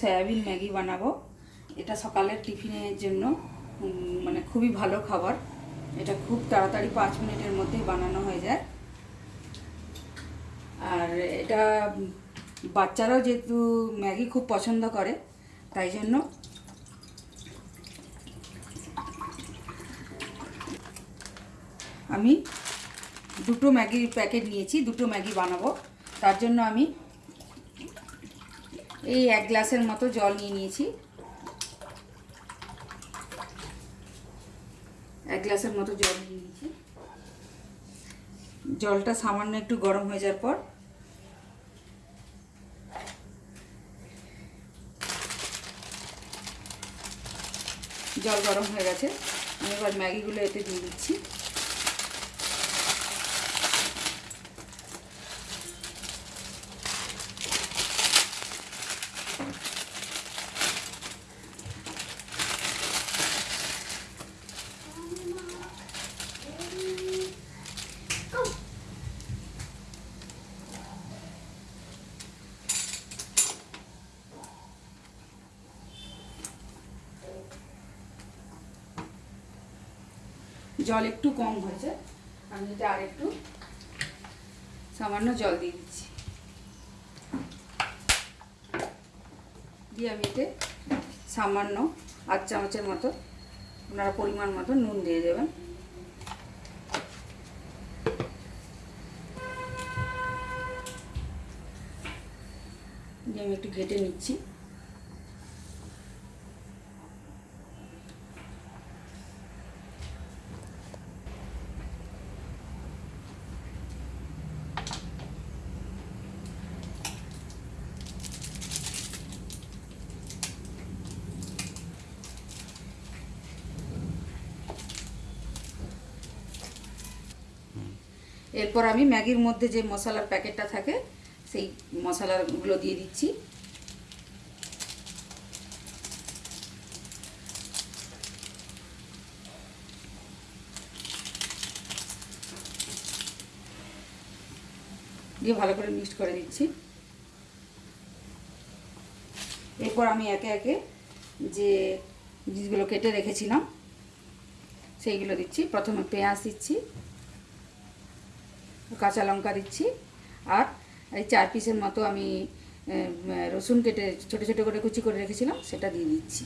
Soybean Maggi বানাবো। এটা সকালের টিফিনের জন্য মানে খুবই ভালো খাবার। এটা খুব তাড়াতাড়ি পাঁচ মিনিটের মধ্যেই বানানো হয়ে যায়। আর এটা বাচ্চারাও যেহেতু ম্যাগি খুব পছন্দ করে, তাই জন্য আমি দুটো ম্যাগির প্যাকেট নিয়েছি, দুটো ম্যাগি বানাবো। তার জন্য আমি এই এক গ্লাসের মতো জল নিয়ে নিয়েছি। এক গ্লাসের মতো জল নিয়ে নিয়েছি। জলটা সামান্য একটু গরম হয়ে যাওয়ার পর জল গরম হয়ে গেছে। আমি এবার ম্যাগিগুলো এতে দিয়ে দিচ্ছি। জল একটু কম হয়েছে। আমি এটা আর একটু সামান্য জল দিয়ে দিচ্ছি। দিয়ে আমি এতে সামান্য আধ চামচের মতো আপনারা পরিমাণ মতো নুন দিয়ে দেবেন। দিয়ে আমি একটু ঘেটে নিচ্ছি। এরপর আমি ম্যাগির মধ্যে যে মশলার প্যাকেটটা থাকে, সেই মশলাগুলো দিয়ে দিচ্ছি। দিয়ে ভালো করে মিক্সড করে দিচ্ছি। এরপর আমি একে একে যে জিনিসগুলো কেটে রেখেছিলাম, সেইগুলো দিচ্ছি। প্রথমে পেঁয়াজ দিচ্ছি। কাঁচা লঙ্কা দিচ্ছি। আর এই চার পিসের মতো আমি রসুন কেটে ছোটো ছোটো করে কুচি করে রেখেছিলাম, সেটা দিয়ে দিচ্ছি।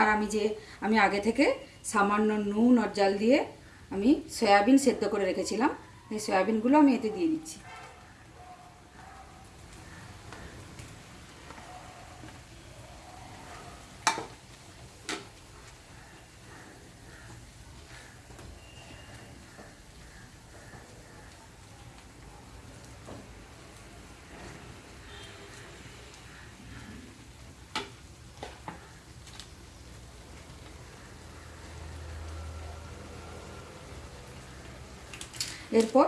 আর আমি যে, আমি আগে থেকে সামান্য নুন আর জল দিয়ে আমি সয়াবিন সেদ্ধ করে রেখেছিলাম, এই সয়াবিনগুলো আমি এতে দিয়ে দিচ্ছি। এরপর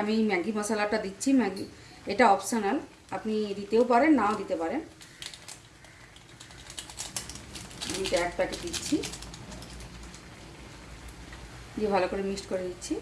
আমি ম্যাগি মশলাটা দিচ্ছি, ম্যাগি, এটা অপশানাল আপনি দিতেও পারেন, নাও দিতে পারেন। এক প্যাকেট দিচ্ছি। দিয়ে ভালো করে মিক্সড করে দিচ্ছি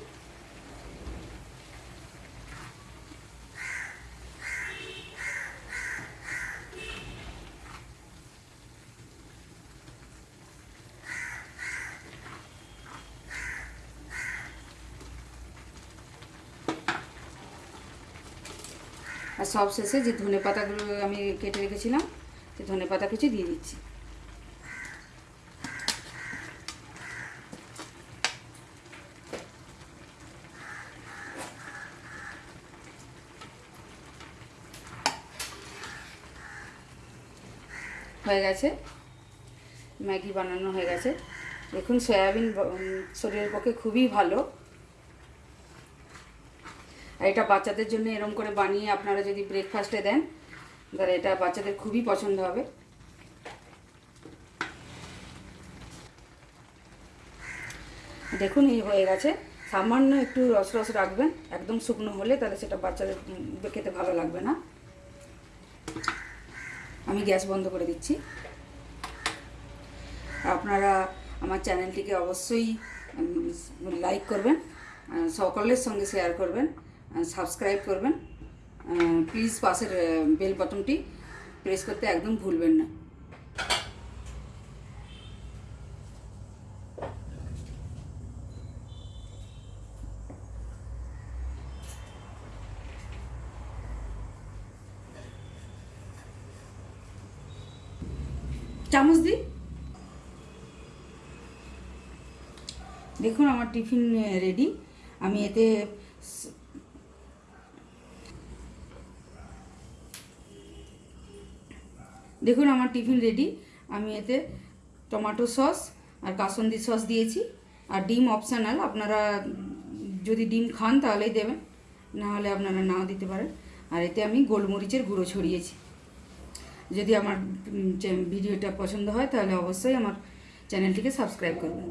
আর সব শেষে যে ধনে পাতাগুলো আমি কেটে রেখেছিলাম সেই ধনে পাতা কুচি দিয়ে দিচ্ছি। হয়ে গেছে। ম্যাগি বানানো হয়ে গেছে। দেখুন, সয়াবিন শরীরের পক্ষে খুবই ভালো। এটা বাচ্চাদের জন্য এরম করে বানিয়ে আপনারা যদি ব্রেকফাস্টে দেন, তাহলে এটা বাচ্চাদের খুবই পছন্দ হবে। দেখুন, এই হয়ে গেছে। সামান্য একটু রস রস রাখবেন, একদম শুকনো হলে তাহলে সেটা বাচ্চাদের খেতে ভালো লাগবে না। আমি গ্যাস বন্ধ করে দিচ্ছি। আপনারা আমার চ্যানেলটিকে অবশ্যই লাইক করবেন সকলের সঙ্গে শেয়ার করবেন। সাবস্ক্রাইব করবেন। প্লিজ পাশের বেল বাটনটি প্রেস করতে একদম ভুলবেন না। চামচ দিই? দেখুন আমার টিফিন রেডি আমি এতে দেখুন আমার টিফিন রেডি। আমি এতে টমাটো সস আর কাসন্দি সস দিয়েছি। আর ডিম অপশনাল আপনারা যদি ডিম খান তাহলেই দেবেন না হলে আপনারা নাও দিতে পারেন। আর এতে আমি গোলমরিচের গুঁড়ো ছড়িয়েছি। যদি আমার ভিডিওটা পছন্দ হয় তাহলে অবশ্যই আমার চ্যানেলটিকে সাবস্ক্রাইব করবেন।